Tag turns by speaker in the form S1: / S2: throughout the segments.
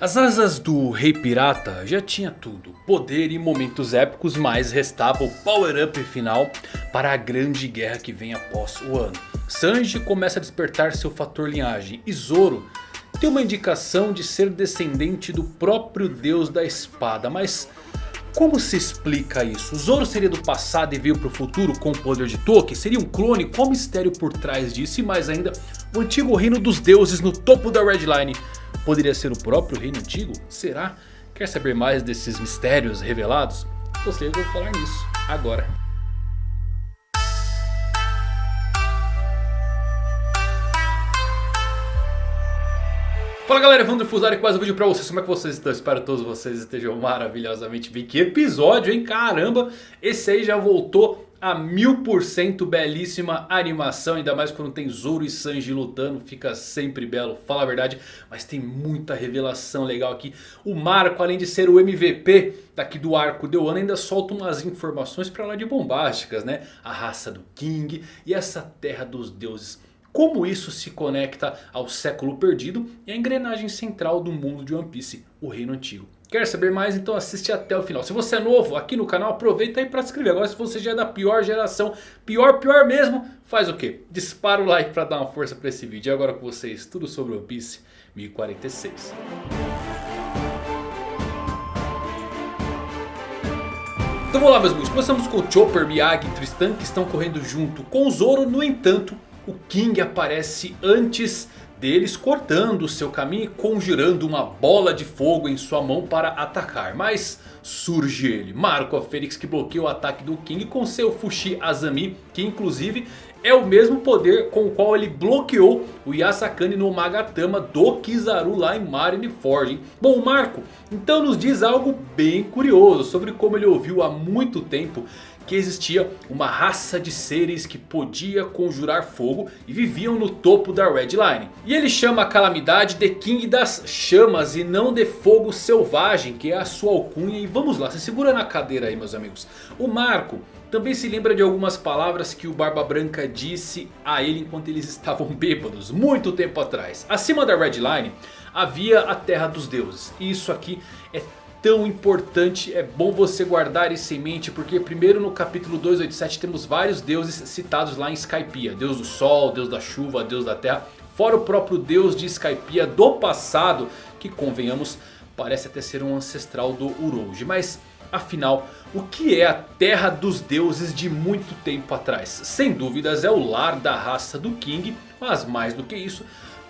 S1: As asas do Rei Pirata já tinha tudo, poder e momentos épicos, mas restava o power up final para a grande guerra que vem após o ano. Sanji começa a despertar seu fator linhagem e Zoro tem uma indicação de ser descendente do próprio deus da espada, mas como se explica isso? Zoro seria do passado e veio para o futuro com o poder de Toki? Seria um clone? Qual o mistério por trás disso? E mais ainda, o antigo reino dos deuses no topo da Red Line Poderia ser o próprio reino antigo? Será? Quer saber mais desses mistérios revelados? Você eu vou falar nisso agora. Fala galera, Evandro Fusari com mais um vídeo pra vocês, como é que vocês estão? Espero que todos vocês estejam maravilhosamente bem. Que episódio, hein? Caramba, esse aí já voltou a mil por cento belíssima animação. Ainda mais quando tem Zoro e Sanji lutando. Fica sempre belo, fala a verdade. Mas tem muita revelação legal aqui. O Marco, além de ser o MVP daqui do arco de Wano, ainda solta umas informações pra lá de bombásticas, né? A raça do King e essa terra dos deuses. Como isso se conecta ao século perdido e à engrenagem central do mundo de One Piece, o reino antigo. Quer saber mais? Então assiste até o final. Se você é novo aqui no canal, aproveita aí para se inscrever. Agora se você já é da pior geração, pior, pior mesmo, faz o quê? Dispara o like para dar uma força para esse vídeo. E agora com vocês, tudo sobre One Piece 1046. Então vamos lá meus amigos, começamos com o Chopper, Miyagi e Tristan que estão correndo junto com o Zoro. No entanto, o King aparece antes deles cortando seu caminho e conjurando uma bola de fogo em sua mão para atacar. Mas surge ele, Marco a Fênix que bloqueia o ataque do King com seu Fushi Azami. Que inclusive é o mesmo poder com o qual ele bloqueou o Yasakani no Magatama do Kizaru lá em Marineford. Bom, o Marco então nos diz algo bem curioso sobre como ele ouviu há muito tempo que existia uma raça de seres que podia conjurar fogo e viviam no topo da Red Line. E ele chama a calamidade de King das Chamas e não de Fogo Selvagem, que é a sua alcunha. E vamos lá, se segura na cadeira aí meus amigos. O Marco também se lembra de algumas palavras que o Barba Branca disse a ele enquanto eles estavam bêbados, muito tempo atrás. Acima da Red Line havia a Terra dos Deuses. E isso aqui é tão importante, é bom você guardar isso em mente, porque primeiro no capítulo 287 temos vários deuses citados lá em Skypiea. Deus do Sol, Deus da Chuva, Deus da Terra, fora o próprio Deus de Skypiea do passado, que convenhamos, parece até ser um ancestral do Urouge. Mas afinal, o que é a Terra dos Deuses de muito tempo atrás? Sem dúvidas é o lar da raça do King, mas mais do que isso...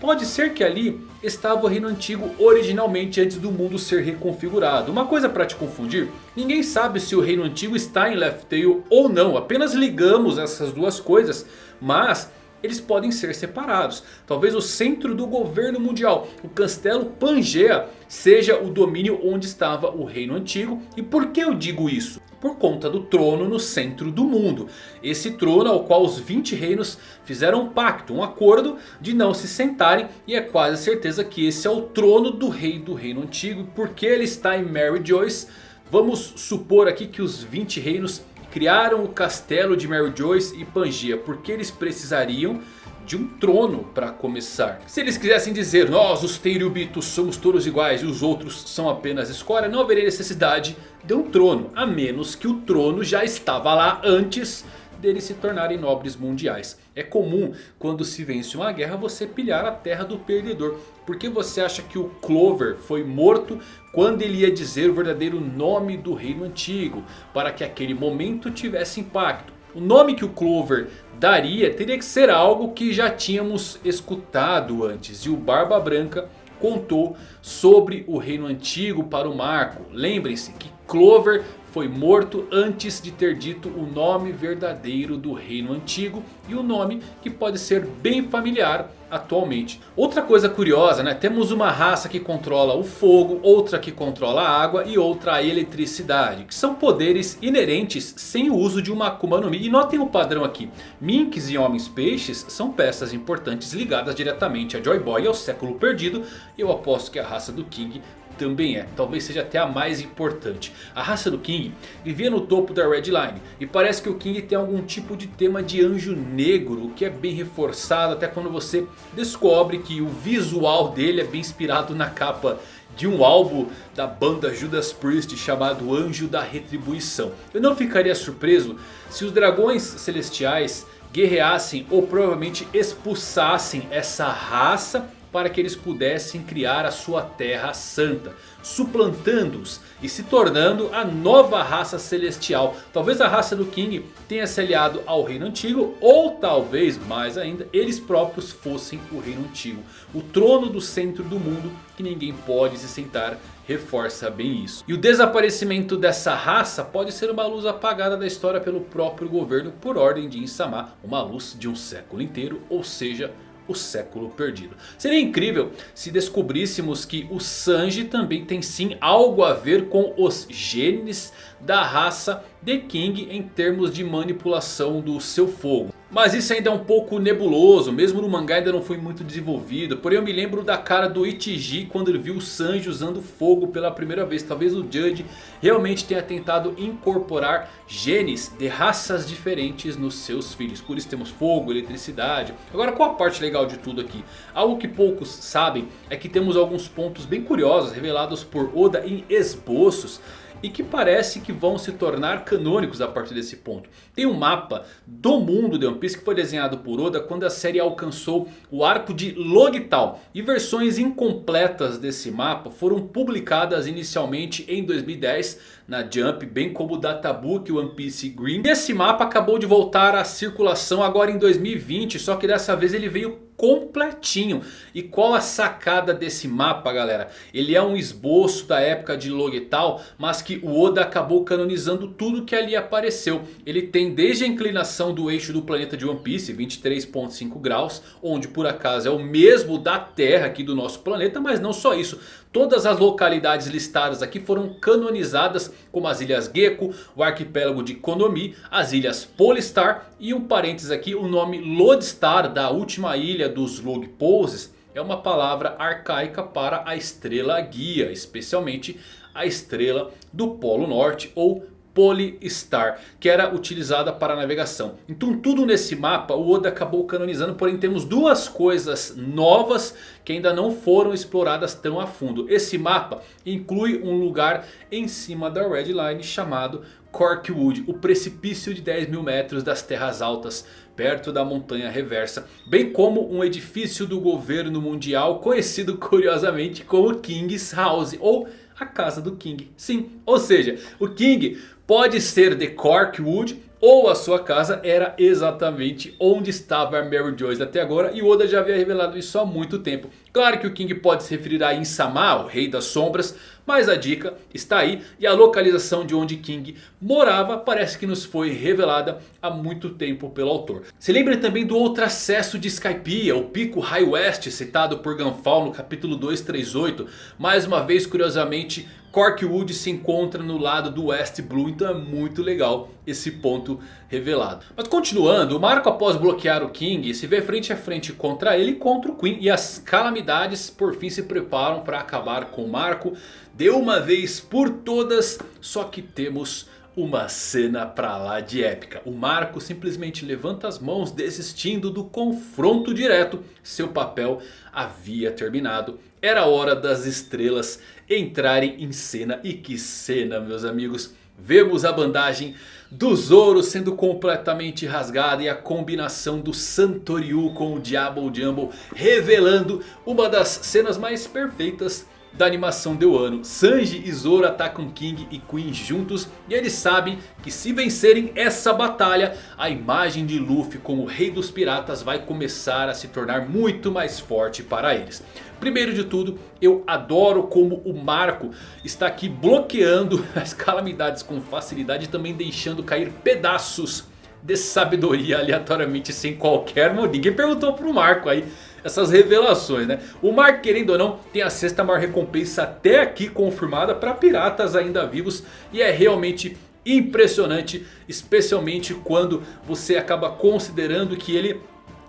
S1: Pode ser que ali estava o reino antigo originalmente antes do mundo ser reconfigurado. Uma coisa para te confundir, ninguém sabe se o reino antigo está em Left Tail ou não. Apenas ligamos essas duas coisas, mas eles podem ser separados. Talvez o centro do governo mundial, o castelo Pangea, seja o domínio onde estava o reino antigo. E por que eu digo isso? Por conta do trono no centro do mundo. Esse trono ao qual os 20 reinos fizeram um pacto, um acordo de não se sentarem. E é quase certeza que esse é o trono do rei do reino antigo. Porque ele está em Mary Joyce, vamos supor aqui que os 20 reinos criaram o castelo de Mary Joyce e Pangaea porque eles precisariam de um trono para começar. Se eles quisessem dizer nós os Tenryubitos somos todos iguais e os outros são apenas escória, não haveria necessidade de um trono. A menos que o trono já estava lá antes deles se tornarem nobres mundiais. É comum quando se vence uma guerra você pilhar a terra do perdedor. Por que você acha que o Clover foi morto quando ele ia dizer o verdadeiro nome do reino antigo? Para que aquele momento tivesse impacto. O nome que o Clover daria teria que ser algo que já tínhamos escutado antes. E o Barba Branca contou sobre o reino antigo para o Marco. Lembrem-se que Clover foi morto antes de ter dito o nome verdadeiro do reino antigo. E o nome que pode ser bem familiar atualmente. Outra coisa curiosa, né? Temos uma raça que controla o fogo, outra que controla a água e outra a eletricidade. Que são poderes inerentes sem o uso de uma Akuma no Mi. E notem o padrão aqui. Minks e Homens Peixes são peças importantes ligadas diretamente a Joy Boy e ao século perdido. Eu aposto que a raça do King também é, talvez seja até a mais importante. A raça do King vivia no topo da Red Line. E parece que o King tem algum tipo de tema de anjo negro. O que é bem reforçado até quando você descobre que o visual dele é bem inspirado na capa de um álbum da banda Judas Priest chamado Anjo da Retribuição. Eu não ficaria surpreso se os dragões celestiais guerreassem ou provavelmente expulsassem essa raça para que eles pudessem criar a sua terra santa. Suplantando-os e se tornando a nova raça celestial. Talvez a raça do King tenha se aliado ao reino antigo. Ou talvez mais ainda eles próprios fossem o reino antigo. O trono do centro do mundo que ninguém pode se sentar reforça bem isso. E o desaparecimento dessa raça pode ser uma luz apagada da história pelo próprio governo por ordem de Insama. Uma luz de um século inteiro, ou seja o século perdido. Seria incrível se descobríssemos que o Sanji também tem sim algo a ver com os genes da raça The King em termos de manipulação do seu fogo. Mas isso ainda é um pouco nebuloso, mesmo no mangá ainda não foi muito desenvolvido. Porém eu me lembro da cara do Ichiji quando ele viu o Sanji usando fogo pela primeira vez. Talvez o Judge realmente tenha tentado incorporar genes de raças diferentes nos seus filhos. Por isso temos fogo, eletricidade. Agora qual a parte legal de tudo aqui? Algo que poucos sabem é que temos alguns pontos bem curiosos revelados por Oda em esboços e que parece que vão se tornar canônicos a partir desse ponto. Tem um mapa do mundo de One Piece que foi desenhado por Oda quando a série alcançou o arco de Logital. E versões incompletas desse mapa foram publicadas inicialmente em 2010 na Jump, bem como o Databook One Piece Green. E esse mapa acabou de voltar à circulação agora em 2020, só que dessa vez ele veio completinho. E qual a sacada desse mapa galera? Ele é um esboço da época de Logital, mas que o Oda acabou canonizando tudo que ali apareceu. Ele tem desde a inclinação do eixo do planeta de One Piece, 23.5 graus, onde por acaso é o mesmo da Terra aqui do nosso planeta, mas não só isso. Todas as localidades listadas aqui foram canonizadas como as Ilhas Gecko, o arquipélago de Konomi, as Ilhas Polistar e um parênteses aqui, o nome Lodestar da última ilha dos Log Poses é uma palavra arcaica para a estrela guia, especialmente a estrela do Polo Norte ou Polystar, que era utilizada para navegação. Então tudo nesse mapa o Oda acabou canonizando, porém temos duas coisas novas que ainda não foram exploradas tão a fundo. Esse mapa inclui um lugar em cima da Red Line chamado Corkwood, o precipício de 10 mil metros das terras altas perto da montanha reversa. Bem como um edifício do governo mundial conhecido curiosamente como King's House ou a casa do King. Sim, ou seja, o King pode ser de Corkwood ou a sua casa era exatamente onde estava a Mary Joyce até agora. E Oda já havia revelado isso há muito tempo. Claro que o King pode se referir a Insama, o rei das sombras. Mas a dica está aí e a localização de onde King morava parece que nos foi revelada há muito tempo pelo autor. Se lembre também do outro acesso de Skypiea, o pico High West citado por Gunfall no capítulo 238. Mais uma vez curiosamente Corkwood se encontra no lado do West Blue, então é muito legal esse ponto revelado. Mas continuando, o Marco após bloquear o King se vê frente a frente contra ele e contra o Queen. E as calamidades por fim se preparam para acabar com o Marco de uma vez por todas. Só que temos uma cena pra lá de épica. O Marco simplesmente levanta as mãos desistindo do confronto direto. Seu papel havia terminado. Era hora das estrelas entrarem em cena. E que cena meus amigos. Vemos a bandagem do Zoro sendo completamente rasgada. E a combinação do Santoryu com o Diabo Jumbo. Revelando uma das cenas mais perfeitas da animação de Wano. Sanji e Zoro atacam King e Queen juntos. E eles sabem que se vencerem essa batalha. A imagem de Luffy como rei dos piratas vai começar a se tornar muito mais forte para eles. Primeiro de tudo, eu adoro como o Marco está aqui bloqueando as calamidades com facilidade. E também deixando cair pedaços de sabedoria aleatoriamente sem qualquer motivo. Ninguém perguntou pro Marco aí essas revelações, né? O Mark, querendo ou não, tem a sexta maior recompensa até aqui confirmada para piratas ainda vivos. E é realmente impressionante, especialmente quando você acaba considerando que ele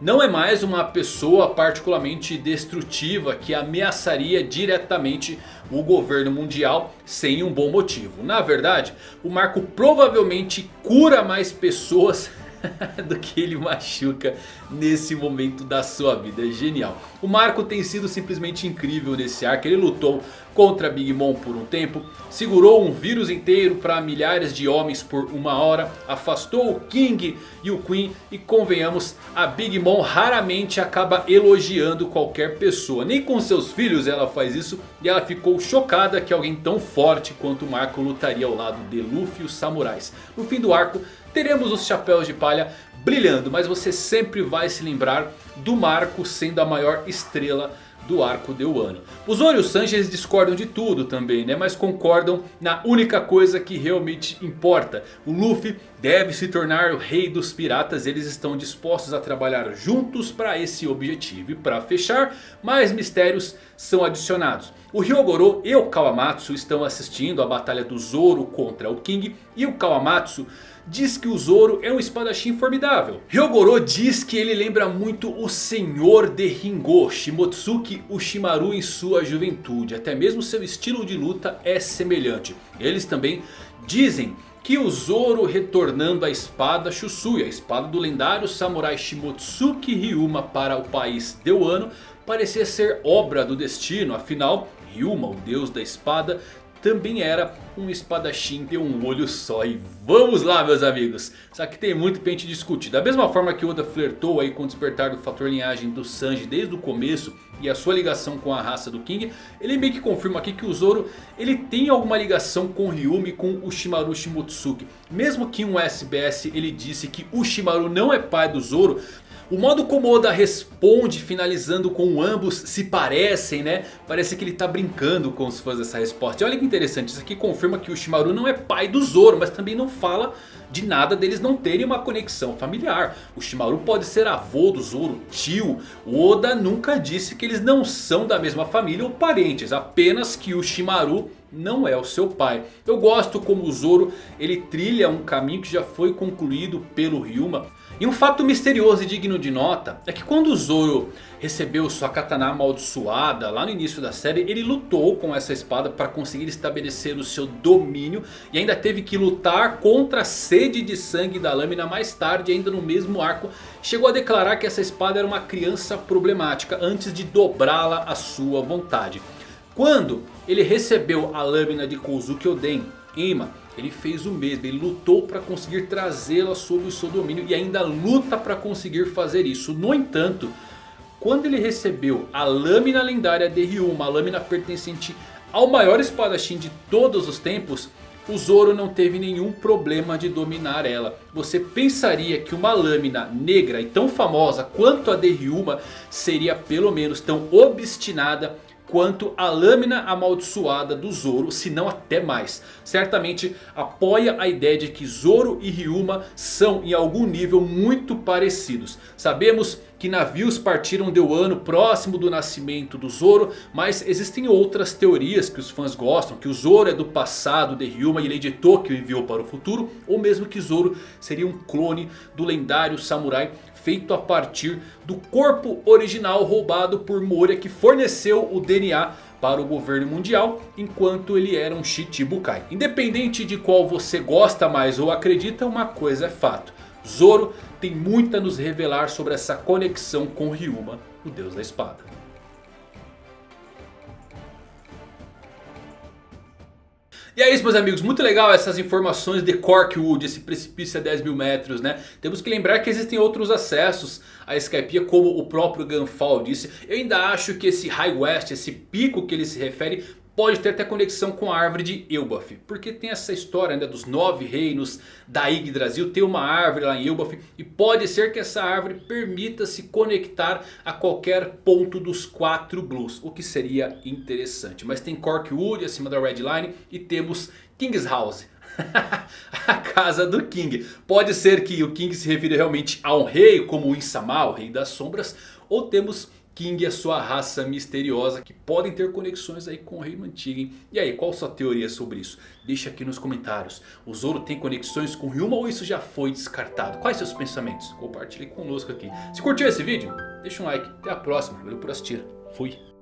S1: não é mais uma pessoa particularmente destrutiva que ameaçaria diretamente o governo mundial sem um bom motivo. Na verdade, o Marco provavelmente cura mais pessoas do que ele machuca nesse momento da sua vida. É genial. O Marco tem sido simplesmente incrível nesse arco. Ele lutou contra Big Mom por um tempo. Segurou um vírus inteiro para milhares de homens por uma hora. Afastou o King e o Queen. E convenhamos, a Big Mom raramente acaba elogiando qualquer pessoa. Nem com seus filhos ela faz isso. E ela ficou chocada que alguém tão forte quanto o Marco lutaria ao lado de Luffy e os samurais. No fim do arco teremos os chapéus de palha brilhando. Mas você sempre vai se lembrar do Marco sendo a maior estrela do arco de Wano. Os Zoro e o Sanji eles discordam de tudo também, né? Mas concordam na única coisa que realmente importa. O Luffy deve se tornar o rei dos piratas. Eles estão dispostos a trabalhar juntos para esse objetivo. E para fechar, mais mistérios são adicionados. O Ryogoro e o Kawamatsu estão assistindo a batalha do Zoro contra o King. E o Kawamatsu diz que o Zoro é um espadachim formidável. Ryogoro diz que ele lembra muito o Senhor de Ringo, Shimotsuki Ushimaru em sua juventude. Até mesmo seu estilo de luta é semelhante. Eles também dizem que o Zoro retornando a espada Shusui, a espada do lendário samurai Shimotsuki Ryuma para o país de Wano, parecia ser obra do destino. Afinal, Ryuma, o deus da espada, também era um espadachim de um olho só. E vamos lá meus amigos. Só que tem muito pra gente discutir. Da mesma forma que Oda flertou aí com o despertar do fator linhagem do Sanji desde o começo. E a sua ligação com a raça do King. Ele meio que confirma aqui que o Zoro ele tem alguma ligação com Ryumi com o Shimaru Shimotsuki. Mesmo que um SBS ele disse que o Shimaru não é pai do Zoro. O modo como Oda responde finalizando com ambos se parecem né. Parece que ele está brincando com os fãs dessa resposta. E olha que interessante, isso aqui confirma que o Shimaru não é pai do Zoro. Mas também não fala de nada deles não terem uma conexão familiar. O Shimaru pode ser avô do Zoro, tio. O Oda nunca disse que eles não são da mesma família ou parentes. Apenas que o Shimaru não é o seu pai. Eu gosto como o Zoro ele trilha um caminho que já foi concluído pelo Ryuma. E um fato misterioso e digno de nota é que quando o Zoro recebeu sua katana amaldiçoada lá no início da série, ele lutou com essa espada para conseguir estabelecer o seu domínio. E ainda teve que lutar contra a sede de sangue da lâmina mais tarde, ainda no mesmo arco. Chegou a declarar que essa espada era uma criança problemática antes de dobrá-la à sua vontade. Quando ele recebeu a lâmina de Kozuki Oden, Ima ele fez o mesmo, ele lutou para conseguir trazê-la sob o seu domínio e ainda luta para conseguir fazer isso. No entanto, quando ele recebeu a lâmina lendária de Ryu, uma lâmina pertencente ao maior espadachim de todos os tempos... O Zoro não teve nenhum problema de dominar ela. Você pensaria que uma lâmina negra e tão famosa quanto a de Ryuma seria pelo menos tão obstinada quanto a lâmina amaldiçoada do Zoro, se não até mais. Certamente apoia a ideia de que Zoro e Ryuma são em algum nível muito parecidos. Sabemos que navios partiram de Wano próximo do nascimento do Zoro. Mas existem outras teorias que os fãs gostam. Que o Zoro é do passado de Ryuma e Lady Tokyo enviou para o futuro. Ou mesmo que Zoro seria um clone do lendário samurai feito a partir do corpo original roubado por Moria que forneceu o DNA para o governo mundial enquanto ele era um Shichibukai. Independente de qual você gosta mais ou acredita, uma coisa é fato. Zoro tem muito a nos revelar sobre essa conexão com Ryuma, o deus da espada. E é isso meus amigos, muito legal essas informações de Corkwood, esse precipício a 10 mil metros né. Temos que lembrar que existem outros acessos a Skypiea como o próprio Gunfall disse. Eu ainda acho que esse High West, esse pico que ele se refere pode ter até conexão com a árvore de Elbaf. Porque tem essa história né, dos nove reinos da Yggdrasil. Tem uma árvore lá em Elbaf. E pode ser que essa árvore permita se conectar a qualquer ponto dos quatro Blues. O que seria interessante. Mas tem Corkwood acima da Red Line. E temos King's House. a casa do King. Pode ser que o King se refira realmente a um rei como o Insama, o rei das sombras. Ou temos King e a sua raça misteriosa que podem ter conexões aí com o Rei Mantiga. E aí, qual sua teoria sobre isso? Deixa aqui nos comentários. O Zoro tem conexões com Ryuma ou isso já foi descartado? Quais seus pensamentos? Compartilhe conosco aqui. Se curtiu esse vídeo, deixa um like. Até a próxima. Valeu por assistir. Fui.